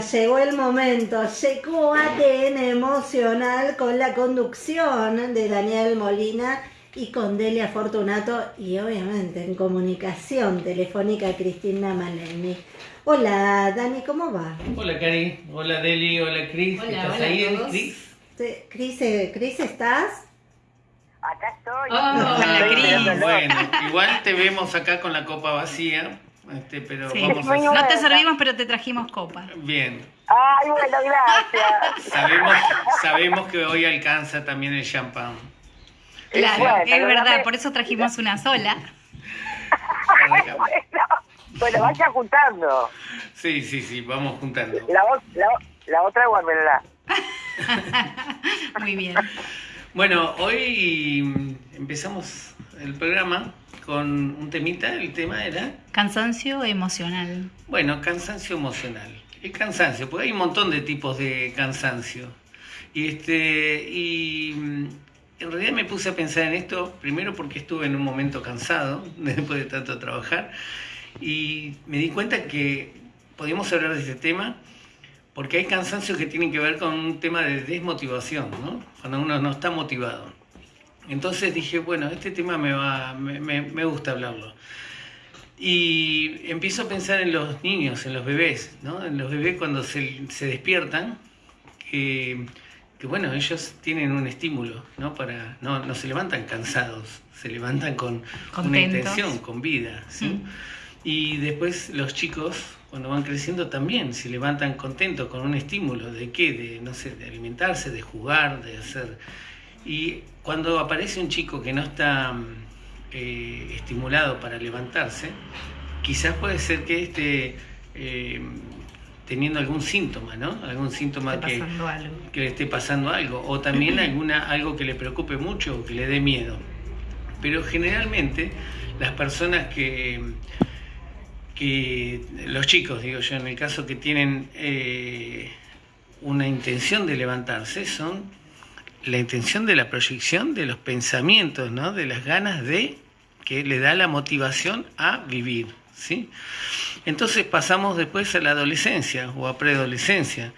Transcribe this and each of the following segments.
Llegó el momento, llegó ADN emocional con la conducción de Daniel Molina y con Delia Fortunato y obviamente en comunicación telefónica Cristina Malemi. Hola Dani, ¿cómo va? Hola Cari, hola Deli, hola Cris, Hola, ¿estás hola ahí. Cris? Cris, eh, Cris, ¿estás? Acá estoy. Hola, Estoy Cris. Bueno, igual te vemos acá con la copa vacía, este, pero Sí. vamos Muy a... bueno. No te servimos, pero te trajimos copa. Bien, Ay, bueno, gracias. sabemos, sabemos que hoy alcanza también el champán. Claro, bueno, es verdad, por eso trajimos una sola. bueno, bueno, vaya juntando. Sí, sí, sí, vamos juntando. La, la, la otra guárdela. Muy bien. Bueno, hoy empezamos el programa con un temita, el tema era, Cansancio emocional. bueno, cansancio emocional. El cansancio, porque hay un montón de tipos de cansancio. Y este, y mm, en realidad me puse a pensar en esto, primero porque estuve en un momento cansado, después de tanto trabajar, y me di cuenta que podíamos hablar de este tema porque hay cansancios que tienen que ver con un tema de desmotivación, ¿no? Cuando uno no está motivado. Entonces dije, bueno, este tema me, va, me, me- me gusta hablarlo. Y empiezo a pensar en los niños, en los bebés, ¿no? En los bebés cuando se, se despiertan, que, que, bueno, ellos tienen un estímulo, ¿no? Para, no, no se levantan cansados, se levantan con una Contentos. intención, con vida, ¿sí? Mm. Y después los chicos, cuando van creciendo, también se levantan contentos con un estímulo. ¿De qué? De, no sé, de alimentarse, de jugar, de hacer... Y cuando aparece un chico que no está mm, eh, estimulado para levantarse, quizás puede ser que esté eh, teniendo algún síntoma, ¿no? Algún síntoma que le esté pasando algo, o también alguna, algo que le preocupe mucho o que le dé miedo. Pero generalmente las personas que, que los chicos, digo yo, en el caso que tienen eh, una intención de levantarse, son la intención de la proyección de los pensamientos, ¿no? de las ganas de que le da la motivación a vivir. ¿sí? Entonces pasamos después a la adolescencia o a preadolescencia,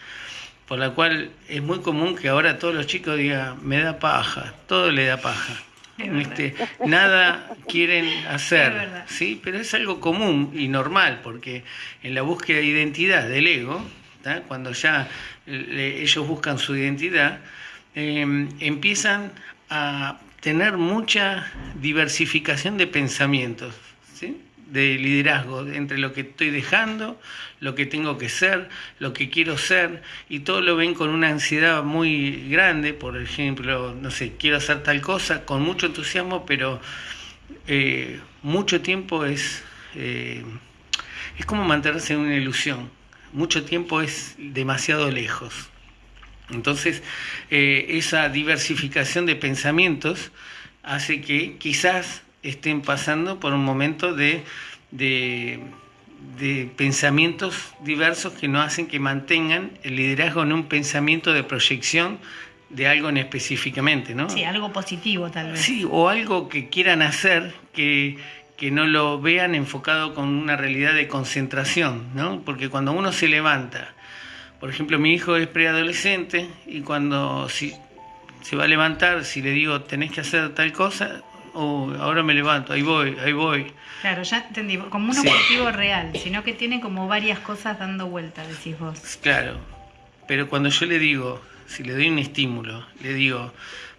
por la cual es muy común que ahora todos los chicos digan, me da paja, todo le da paja. Este, nada quieren hacer. ¿sí? pero es algo común y normal, porque en la búsqueda de identidad del ego, ¿tá? cuando ya le- ellos buscan su identidad, eh, empiezan a tener mucha diversificación de pensamientos, de liderazgo, entre lo que estoy dejando, lo que tengo que ser, lo que quiero ser, y todo lo ven con una ansiedad muy grande, por ejemplo, no sé, quiero hacer tal cosa, con mucho entusiasmo, pero eh, mucho tiempo es, eh, es como mantenerse en una ilusión, mucho tiempo es demasiado lejos. Entonces, eh, esa diversificación de pensamientos hace que quizás estén pasando por un momento de, de, de pensamientos diversos que no hacen que mantengan el liderazgo en un pensamiento de proyección de algo en específicamente, ¿no? Sí, algo positivo tal vez. Sí, o algo que quieran hacer que, que no lo vean enfocado con una realidad de concentración, ¿no? Porque cuando uno se levanta, por ejemplo, mi hijo es preadolescente y cuando si, se va a levantar, si le digo tenés que hacer tal cosa, oh, ahora me levanto, ahí voy, ahí voy. Claro, ya entendí. Como un Sí. objetivo real, sino que tiene como varias cosas dando vuelta, decís vos. Claro, pero cuando yo le digo, si le doy un estímulo, le digo,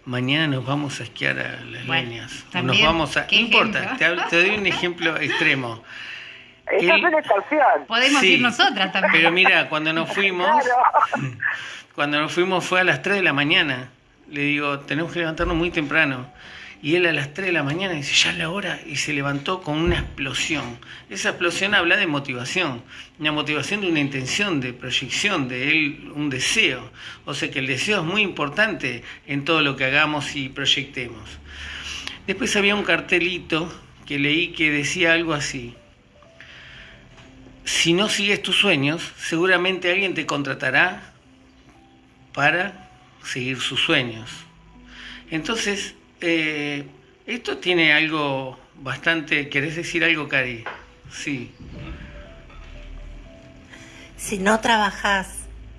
mañana nos vamos a esquiar a las Bueno, líneas, o nos también, vamos a... ¿qué No importa, te doy un ejemplo extremo. Esa. Podemos Sí, ir nosotras también. Pero mira, cuando nos fuimos, Claro. cuando nos fuimos fue a las 3 de la mañana. Le digo, tenemos que levantarnos muy temprano. Y él a las 3 de la mañana dice, ya es la hora, y se levantó con una explosión. Esa explosión habla de motivación, una motivación de una intención, de proyección, de él, un deseo. O sea que el deseo es muy importante en todo lo que hagamos y proyectemos. Después había un cartelito que leí que decía algo así. Si no sigues tus sueños, seguramente alguien te contratará para seguir sus sueños. Entonces, eh, esto tiene algo bastante... ¿Querés decir algo, Cari? Sí. Si no trabajas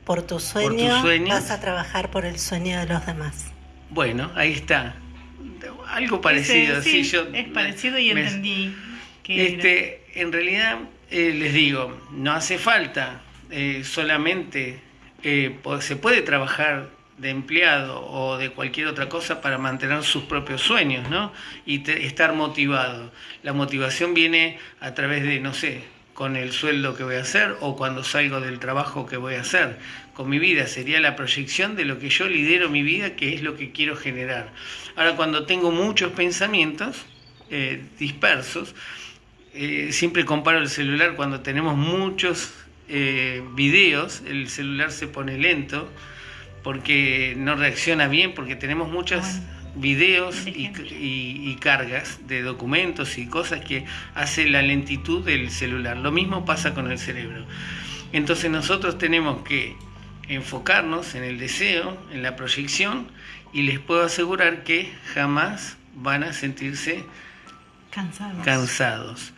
por tu sueño, sueño. vas a trabajar por el sueño de los demás. Bueno, ahí está. Algo parecido, Ese, sí, sí, yo es parecido y me- entendí que era. Este, en realidad, eh, les digo, no hace falta eh, solamente, eh, se puede trabajar de empleado o de cualquier otra cosa para mantener sus propios sueños, ¿no? Y te- estar motivado. La motivación viene a través de, no sé, con el sueldo que voy a hacer o cuando salgo del trabajo que voy a hacer. Con mi vida sería la proyección de lo que yo lidero mi vida, que es lo que quiero generar. Ahora, cuando tengo muchos pensamientos eh, dispersos, eh, siempre comparo el celular cuando tenemos muchos eh, videos, el celular se pone lento porque no reacciona bien, porque tenemos muchos Bueno, videos y, ejemplo. y- y cargas de documentos y cosas que hace la lentitud del celular. Lo mismo pasa con el cerebro. Entonces nosotros tenemos que enfocarnos en el deseo, en la proyección, y les puedo asegurar que jamás van a sentirse Cansados. cansados.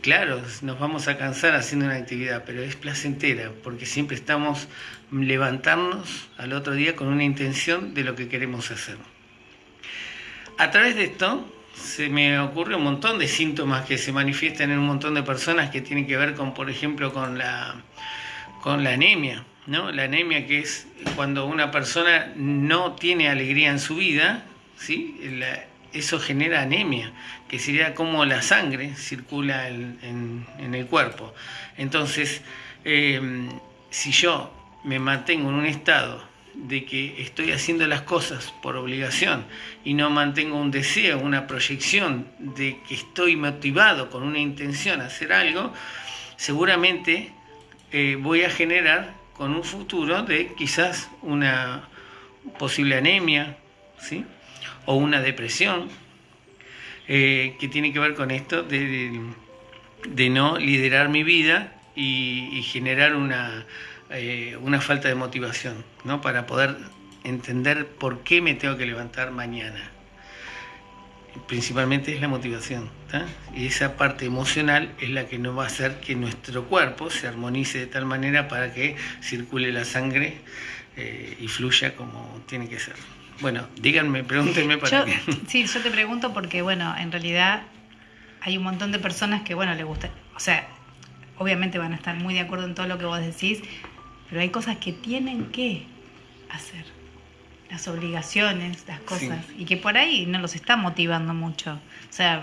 Claro, nos vamos a cansar haciendo una actividad, pero es placentera, porque siempre estamos levantarnos al otro día con una intención de lo que queremos hacer. A través de esto se me ocurre un montón de síntomas que se manifiestan en un montón de personas que tienen que ver con, por ejemplo, con la, con la anemia, ¿no? La anemia que es cuando una persona no tiene alegría en su vida, ¿sí? Eso genera anemia, que sería como la sangre circula en, el cuerpo. Entonces, eh, si yo me mantengo en un estado de que estoy haciendo las cosas por obligación y no mantengo un deseo, una proyección de que estoy motivado con una intención a hacer algo, seguramente eh, voy a generar con un futuro de quizás una posible anemia, ¿sí? O una depresión, eh, que tiene que ver con esto de, no liderar mi vida y, generar una, eh, una falta de motivación, ¿no? Para poder entender por qué me tengo que levantar mañana. Principalmente es la motivación, y esa parte emocional es la que nos va a hacer que nuestro cuerpo se armonice de tal manera para que circule la sangre eh, y fluya como tiene que ser. Bueno, díganme, pregúntenme para Yo, que... sí, yo te pregunto porque, bueno, en realidad hay un montón de personas que, bueno, les gusta, o sea, obviamente van a estar muy de acuerdo en todo lo que vos decís, pero hay cosas que tienen que hacer, las obligaciones, las cosas, y que por ahí no los está motivando mucho. O sea,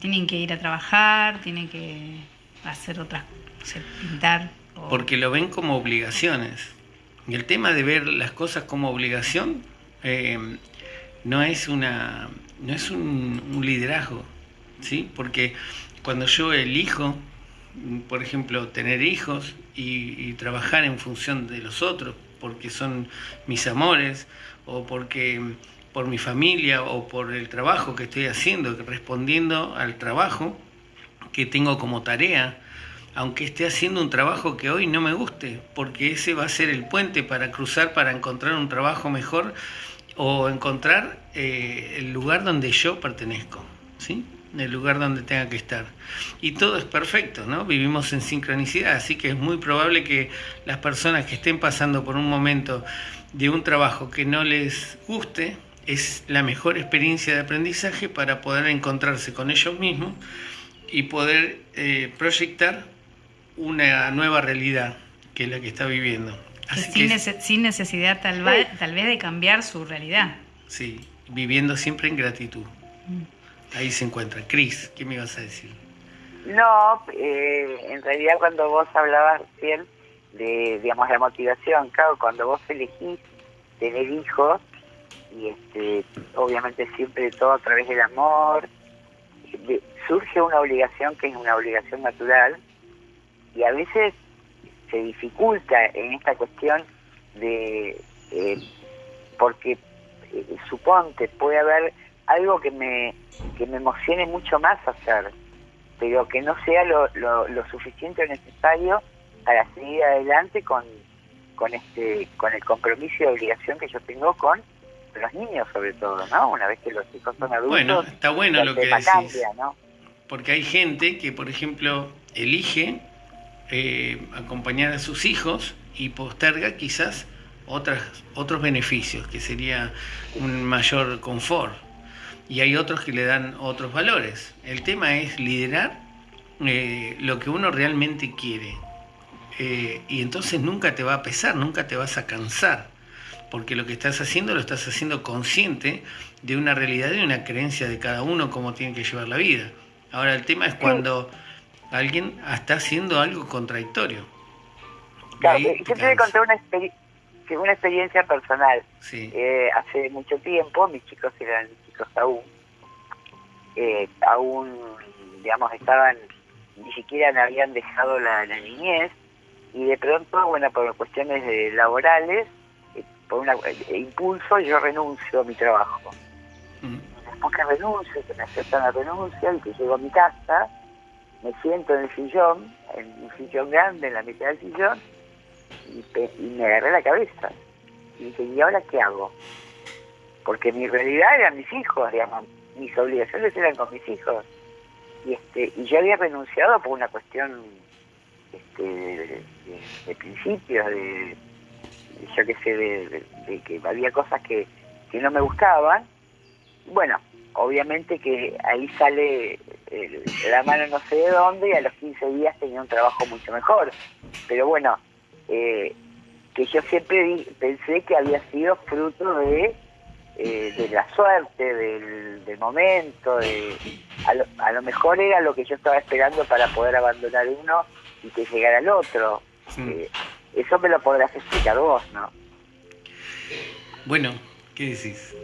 tienen que ir a trabajar, tienen que hacer otras, sé, pintar. o- Porque lo ven como obligaciones. Y el tema de ver las cosas como obligación eh, no es una no es un, liderazgo, ¿sí? Porque cuando yo elijo, por ejemplo, tener hijos y, y trabajar en función de los otros, porque son mis amores, o porque por mi familia, o por el trabajo que estoy haciendo, respondiendo al trabajo que tengo como tarea, aunque esté haciendo un trabajo que hoy no me guste, porque ese va a ser el puente para cruzar, para encontrar un trabajo mejor o encontrar eh, el lugar donde yo pertenezco, ¿sí? El lugar donde tenga que estar. Y todo es perfecto, ¿no? Vivimos en sincronicidad, así que es muy probable que las personas que estén pasando por un momento de un trabajo que no les guste, es la mejor experiencia de aprendizaje para poder encontrarse con ellos mismos y poder eh, proyectar una nueva realidad que es la que está viviendo. Así sin, que, nece- sin necesidad tal, va- tal vez de cambiar su realidad. sí, viviendo siempre en gratitud. Mm. Ahí se encuentra. Cris, ¿qué me ibas a decir? No, eh, en realidad cuando vos hablabas bien de, digamos, la motivación, claro, cuando vos elegís tener hijos, y este, obviamente siempre todo a través del amor, de- surge una obligación que es una obligación natural, y a veces se dificulta en esta cuestión de, eh, porque eh, suponte, puede haber algo que me, que me emocione mucho más hacer, pero que no sea lo, lo, lo suficiente o necesario para seguir adelante con, con este con el compromiso y obligación que yo tengo con los niños sobre todo, ¿no? Una vez que los hijos son adultos, Bueno, está bueno lo que decís. cambia, ¿no? Porque hay gente que, por ejemplo, elige eh, acompañar a sus hijos y posterga quizás otras, otros beneficios, que sería un mayor confort. Y hay otros que le dan otros valores. El tema es liderar eh, lo que uno realmente quiere. Eh, y entonces nunca te va a pesar, nunca te vas a cansar, porque lo que estás haciendo lo estás haciendo consciente de una realidad y una creencia de cada uno, cómo tiene que llevar la vida. Ahora el tema es cuando alguien está haciendo algo contradictorio. Claro, yo te voy a contar una, una experiencia personal. Sí. Eh, hace mucho tiempo, mis chicos eran chicos aún, eh, aún, digamos, estaban, ni siquiera habían dejado la, niñez, y de pronto, bueno, por cuestiones de laborales, eh, por un impulso, yo renuncio a mi trabajo. Mm. Después que renuncio, que me aceptan la renuncia y que llego a mi casa, me siento en el sillón, en un sillón grande, en la mitad del sillón, y, me agarré la cabeza. Y dije, ¿y ahora qué hago? Porque mi realidad eran mis hijos, digamos, mis obligaciones eran con mis hijos. Y este y yo había renunciado por una cuestión este, de, principios, de, yo qué sé, de, que había cosas que, que no me gustaban. Bueno, obviamente que ahí sale la mano no sé de dónde y a los 15 días tenía un trabajo mucho mejor. Pero bueno, eh, que yo siempre pensé que había sido fruto de, eh, de la suerte, del, momento, de, a, lo, mejor era lo que yo estaba esperando para poder abandonar uno y que llegara el otro. Eh, eso me lo podrás explicar vos, ¿no? Bueno, ¿qué decís?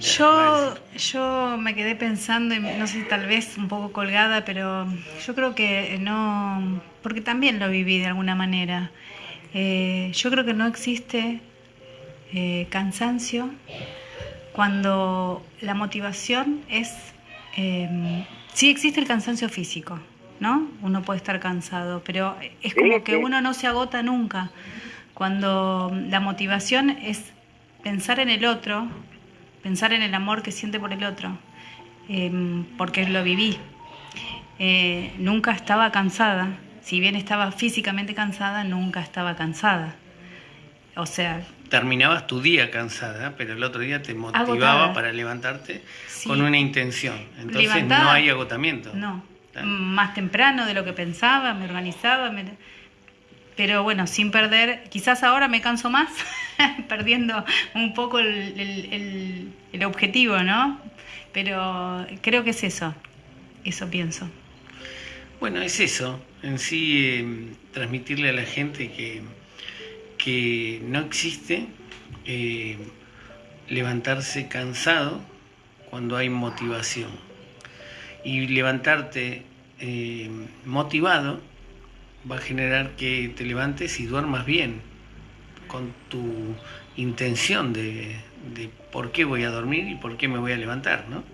Yo, yo me quedé pensando, y no sé, tal vez un poco colgada, pero yo creo que no, porque también lo viví de alguna manera. Eh, yo creo que no existe eh, cansancio cuando la motivación es... Eh, sí existe el cansancio físico, ¿no? Uno puede estar cansado, pero es como que uno no se agota nunca. Cuando la motivación es pensar en el otro, pensar en el amor que siente por el otro, em, porque lo viví. Eh, nunca estaba cansada, si bien estaba físicamente cansada, nunca estaba cansada. O sea... Terminabas tu día cansada, pero el otro día te motivaba para levantarte con una intención. Entonces no hay agotamiento. No, más temprano de lo que pensaba, me organizaba, pero bueno, sin perder, quizás ahora me canso más, perdiendo un poco el, objetivo, ¿no? Pero creo que es eso, eso pienso. Bueno, es eso, en sí em, transmitirle a la gente que, que no existe em, levantarse cansado cuando hay motivación. Y levantarte em, motivado va a generar que te levantes y duermas bien con tu intención de, por qué voy a dormir y por qué me voy a levantar, ¿no?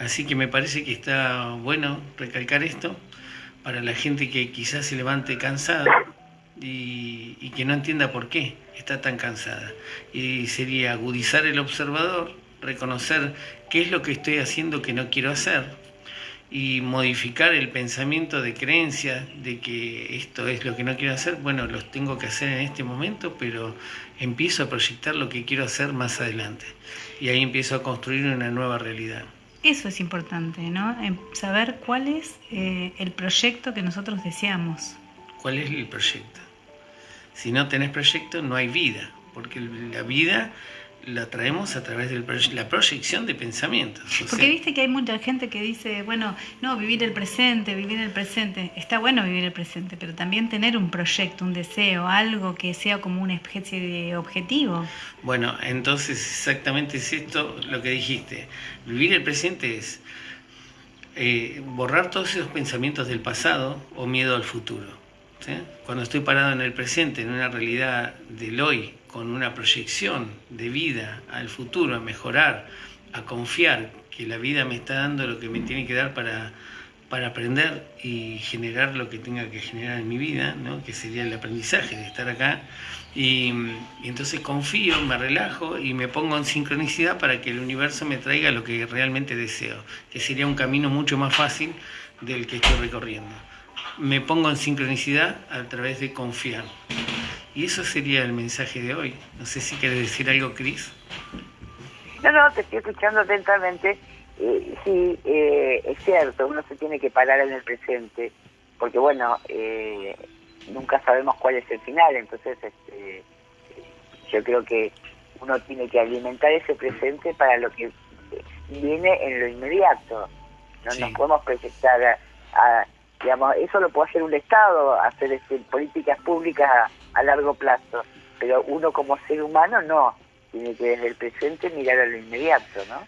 Así que me parece que está bueno recalcar esto para la gente que quizás se levante cansada y, y, que no entienda por qué está tan cansada. Y sería agudizar el observador, reconocer qué es lo que estoy haciendo que no quiero hacer, y modificar el pensamiento de creencia de que esto es lo que no quiero hacer, bueno, los tengo que hacer en este momento, pero empiezo a proyectar lo que quiero hacer más adelante. Y ahí empiezo a construir una nueva realidad. Eso es importante, ¿no? Saber cuál es eh, el proyecto que nosotros deseamos. ¿Cuál es el proyecto? Si no tenés proyecto, no hay vida, porque la vida la traemos a través de la proyección de pensamientos. Porque viste que hay mucha gente que dice, bueno, no, vivir el presente, vivir el presente. Está bueno vivir el presente, pero también tener un proyecto, un deseo, algo que sea como una especie de objetivo. Bueno, entonces exactamente es esto lo que dijiste. Vivir el presente es eh, borrar todos esos pensamientos del pasado o miedo al futuro. Cuando estoy parado en el presente, en una realidad del hoy, con una proyección de vida al futuro, a mejorar, a confiar que la vida me está dando lo que me tiene que dar para, para aprender y generar lo que tenga que generar en mi vida, ¿no? que sería el aprendizaje de estar acá. Y, y, entonces confío, me relajo y me pongo en sincronicidad para que el universo me traiga lo que realmente deseo, que sería un camino mucho más fácil del que estoy recorriendo. me pongo en sincronicidad a través de confiar. Y eso sería el mensaje de hoy. No sé si quieres decir algo, Cris. No, no, te estoy escuchando atentamente. Eh, sí, eh, es cierto, uno se tiene que parar en el presente, porque bueno, eh, nunca sabemos cuál es el final, entonces este, yo creo que uno tiene que alimentar ese presente para lo que viene en lo inmediato. No Sí. nos podemos proyectar a, a- digamos, eso lo puede hacer un Estado, hacer este, políticas públicas a, largo plazo, pero uno como ser humano no, tiene que desde el presente mirar a lo inmediato, ¿no?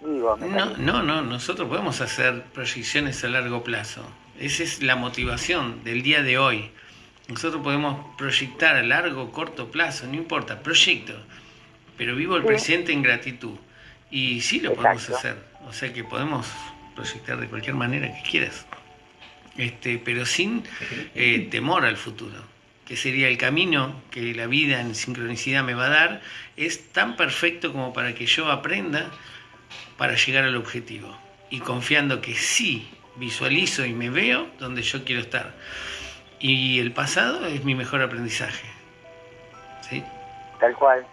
Digo, me No, no, no, nosotros podemos hacer proyecciones a largo plazo. Esa es la motivación del día de hoy. Nosotros podemos proyectar a largo, corto plazo, no importa, proyecto. Pero vivo el Sí. presente en gratitud. Y sí lo podemos hacer. O sea que podemos proyectar de cualquier manera que quieras. Este, pero sin eh, temor al futuro. Que sería el camino que la vida en sincronicidad me va a dar. Es tan perfecto como para que yo aprenda para llegar al objetivo y confiando que sí visualizo y me veo donde yo quiero estar. Y el pasado es mi mejor aprendizaje. ¿Sí? Tal cual.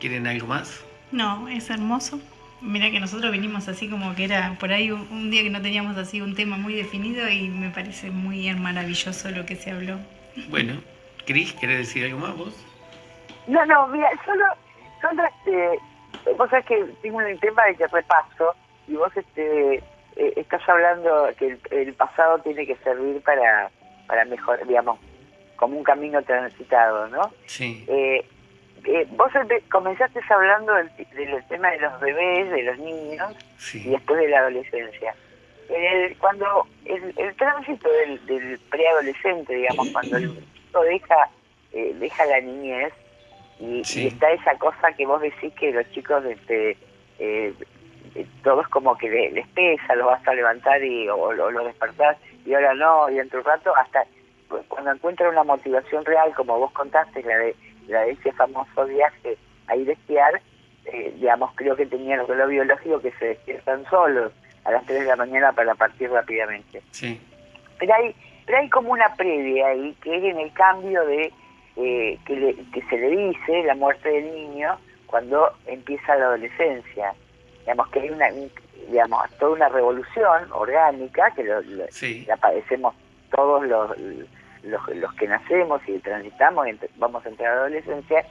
¿Quieren algo más? No, es hermoso. Mira que nosotros vinimos así como que era por ahí un, un día que no teníamos así un tema muy definido y me parece muy maravilloso lo que se habló. Bueno, Cris, ¿querés decir algo más vos? No, no, mira, solo, solo este, vos sabés que tengo un tema de que repaso y vos este, eh, estás hablando que el, el pasado tiene que servir para, para mejor, digamos, como un camino transitado, ¿no? Sí, Eh, eh, vos comenzaste hablando del, del tema de los bebés, de los niños y después de la adolescencia. El- cuando el, el tránsito del, del preadolescente, digamos, cuando el chico deja, eh, deja la niñez y, Sí. y está esa cosa que vos decís que los chicos, este, eh, eh, todo es como que le- les pesa, los vas a levantar y, o, o lo despertás y ahora no, y dentro de un rato hasta cu- cuando encuentran una motivación real, como vos contaste, la de, la de ese famoso viaje a ir a esquiar, eh, digamos, creo que tenían el reloj biológico que se despiertan solos a las 3 de la mañana para partir rápidamente. sí, Pero hay, pero hay como una previa ahí, que es en el cambio de eh, que, le- que se le dice la muerte del niño cuando empieza la adolescencia. Digamos que hay una, un- digamos, toda una revolución orgánica que lo- lo- sí, la padecemos todos los, los, los que nacemos y transitamos, y vamos a entrar a la adolescencia,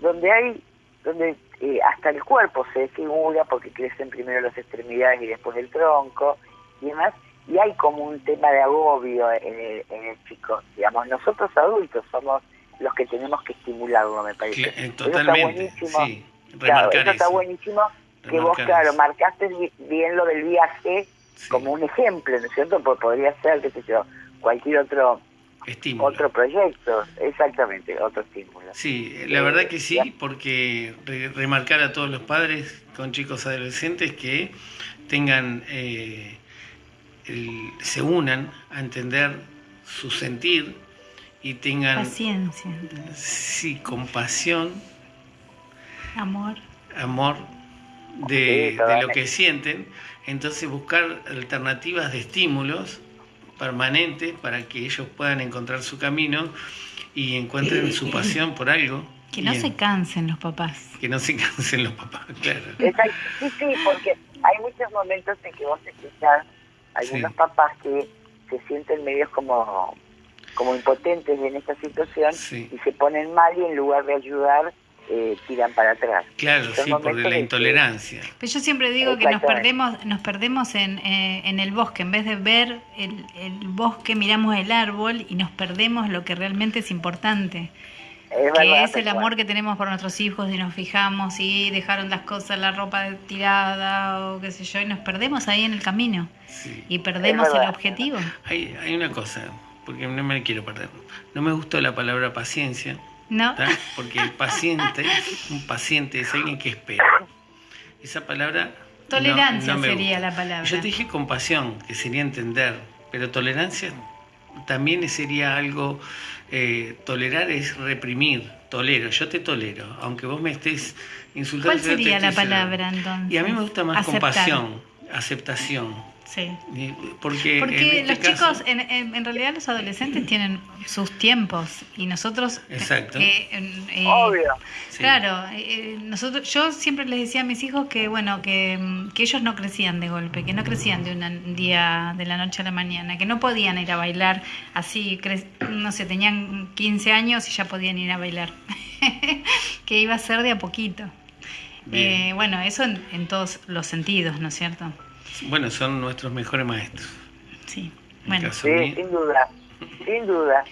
donde hay, donde eh, hasta el cuerpo se desfigura porque crecen primero las extremidades y después el tronco y demás, y hay como un tema de agobio en el, en el chico. Digamos, nosotros adultos somos los que tenemos que estimularlo, me parece. eh, Eso está totalmente, buenísimo. sí, Claro, eso está buenísimo que vos, claro, eso. marcaste bi- bien lo del viaje Sí, como un ejemplo, ¿no es cierto? Pues podría ser, qué sé yo, cualquier otro estímulo. otro proyecto, exactamente, otro estímulo. Sí, la verdad que sí, porque re- remarcar a todos los padres con chicos adolescentes que tengan, eh, el- se unan a entender su sentir y tengan, Paciencia, sí, compasión, amor. amor de, Sí, de lo que sienten, entonces buscar alternativas de estímulos permanentes para que ellos puedan encontrar su camino y encuentren su pasión por algo. Que no se cansen los papás. que no se cansen los papás, claro. Exacto. Sí, sí, porque hay muchos momentos en que vos escuchás algunos Sí. papás que se sienten medios como, como impotentes en esta situación Sí. y se ponen mal y en lugar de ayudar eh, tiran para atrás. Claro, Son sí, por la de que- intolerancia. Pero yo siempre digo que nos perdemos, nos perdemos en, eh, en el bosque. En vez de ver el, el bosque, miramos el árbol y nos perdemos lo que realmente es importante. Es que verdad, es el amor que tenemos por nuestros hijos y nos fijamos y dejaron las cosas, la ropa tirada o qué sé yo, y nos perdemos ahí en el camino Sí. y perdemos el objetivo. Hay, hay una cosa, porque no me quiero perder. No me gustó la palabra paciencia, ¿No? ¿tá? porque el paciente, un paciente es alguien que espera. Esa palabra... Tolerancia no sería gusta. la palabra. Yo te dije compasión, que sería entender, pero tolerancia también sería algo, eh, tolerar es reprimir, tolero, yo te tolero, aunque vos me estés insultando. ¿Cuál sería la palabra entonces? Y a mí me gusta más Aceptar. compasión, aceptación. Sí. Porque, Porque este los caso- chicos, en, en- en realidad los adolescentes tienen sus tiempos y nosotros... eh, Exacto. que, eh, Obvio. Claro, eh, nosotros, yo siempre les decía a mis hijos que bueno, que, mm, que ellos no crecían de golpe, que no crecían de una- un día de la noche a la mañana, que no podían ir a bailar así, cre- no sé, tenían 15 años y ya podían ir a bailar, que iba a ser de a poquito. Bien. Eh, bueno, eso en, en todos los sentidos, ¿no es cierto? Bueno, son nuestros mejores maestros. Sí. En Bueno, Sí, mío, sin duda. Sin duda.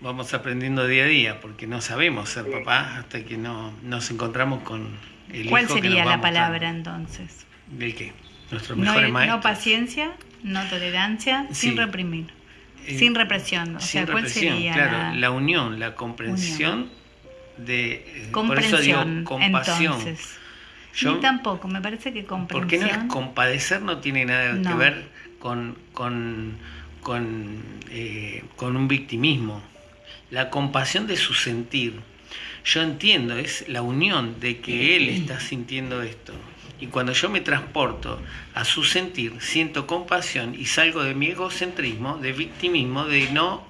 vamos aprendiendo día a día, porque no sabemos ser Sí. papás hasta que no nos encontramos con el ¿cuál hijo que sería nos va la palabra entonces? ¿Del qué? Nuestros No, mejores no maestros. paciencia, no tolerancia, sin reprimir, Eh, sin represión. O sin sea, ¿cuál represión, sería claro, la, la unión, la comprensión de... eh, Por eso comprensión? digo compasión. Entonces, Yo- ni tampoco, me parece que comprensión. Porque no compadecer, no tiene nada que ver con, con, con, eh, con un victimismo. La compasión de su sentir. Yo entiendo, es la unión de que él está sintiendo esto. Y cuando yo me transporto a su sentir, siento compasión y salgo de mi egocentrismo, de victimismo, de no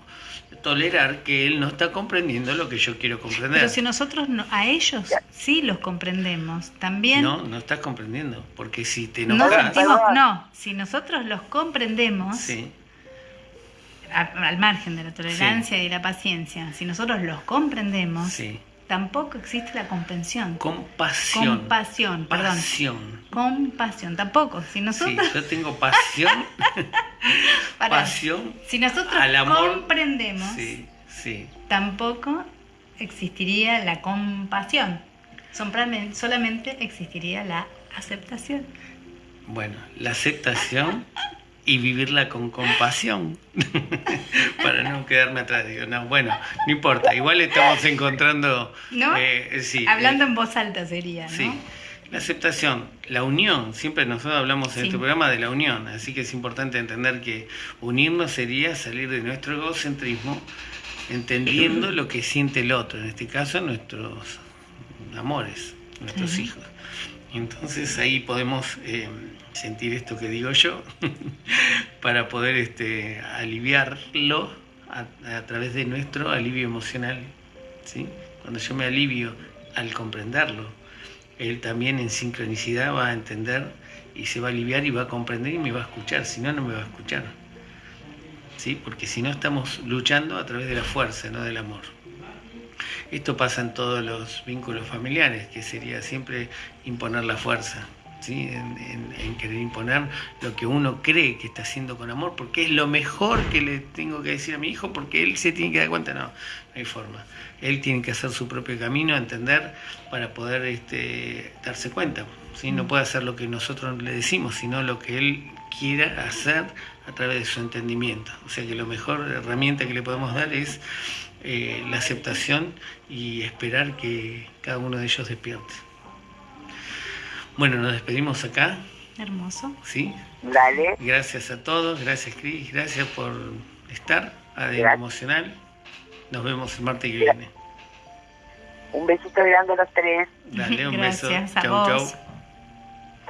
tolerar que él no está comprendiendo lo que yo quiero comprender. Pero si nosotros no- a ellos sí los comprendemos, también No, no estás comprendiendo, porque si te no enojas, sentimos, Perdón. no, si nosotros los comprendemos, sí, a- al margen de la tolerancia y la paciencia, si nosotros los comprendemos, sí. Tampoco existe la comprensión. Compasión. Compasión, perdón. Pasión. Compasión, tampoco. Si Sí, nosotros, yo tengo pasión. Pasión. si nosotros al amor. comprendemos, Sí, sí. tampoco existiría la compasión. Solamente existiría la aceptación. Bueno, la aceptación y vivirla con compasión. Para no quedarme atrás. Digo, no, bueno, no importa. Igual estamos encontrando. ¿No? eh, sí, Hablando eh, en voz alta sería, ¿no? Sí, la aceptación, la unión, siempre nosotros hablamos en Sí. este programa de la unión, así que es importante entender que unirnos sería salir de nuestro egocentrismo, entendiendo lo que siente el otro, en este caso nuestros amores, nuestros hijos. Entonces ahí podemos eh, sentir esto que digo yo, para poder este, aliviarlo a, a través de nuestro alivio emocional. ¿sí? Cuando yo me alivio al comprenderlo, él también en sincronicidad va a entender y se va a aliviar y va a comprender y me va a escuchar, si no, no me va a escuchar. ¿Sí? Porque si no estamos luchando a través de la fuerza, no del amor. Esto pasa en todos los vínculos familiares, que sería siempre imponer la fuerza, ¿sí? en, querer imponer lo que uno cree que está haciendo con amor, porque es lo mejor que le tengo que decir a mi hijo, porque él se tiene que dar cuenta, no, no hay forma. Él tiene que hacer su propio camino, entender, para poder este, darse cuenta. ¿sí? No puede hacer lo que nosotros le decimos, sino lo que él quiera hacer a través de su entendimiento. O sea que la mejor herramienta que le podemos dar es eh, la aceptación y esperar que cada uno de ellos despierte. Bueno, nos despedimos acá, Hermoso. ¿sí? Dale. Gracias a todos, gracias Cris, gracias por estar, Gracias. Emocional. Nos vemos el martes que viene. Un besito grande a los tres. Dale un beso. A Chau, vos. chau.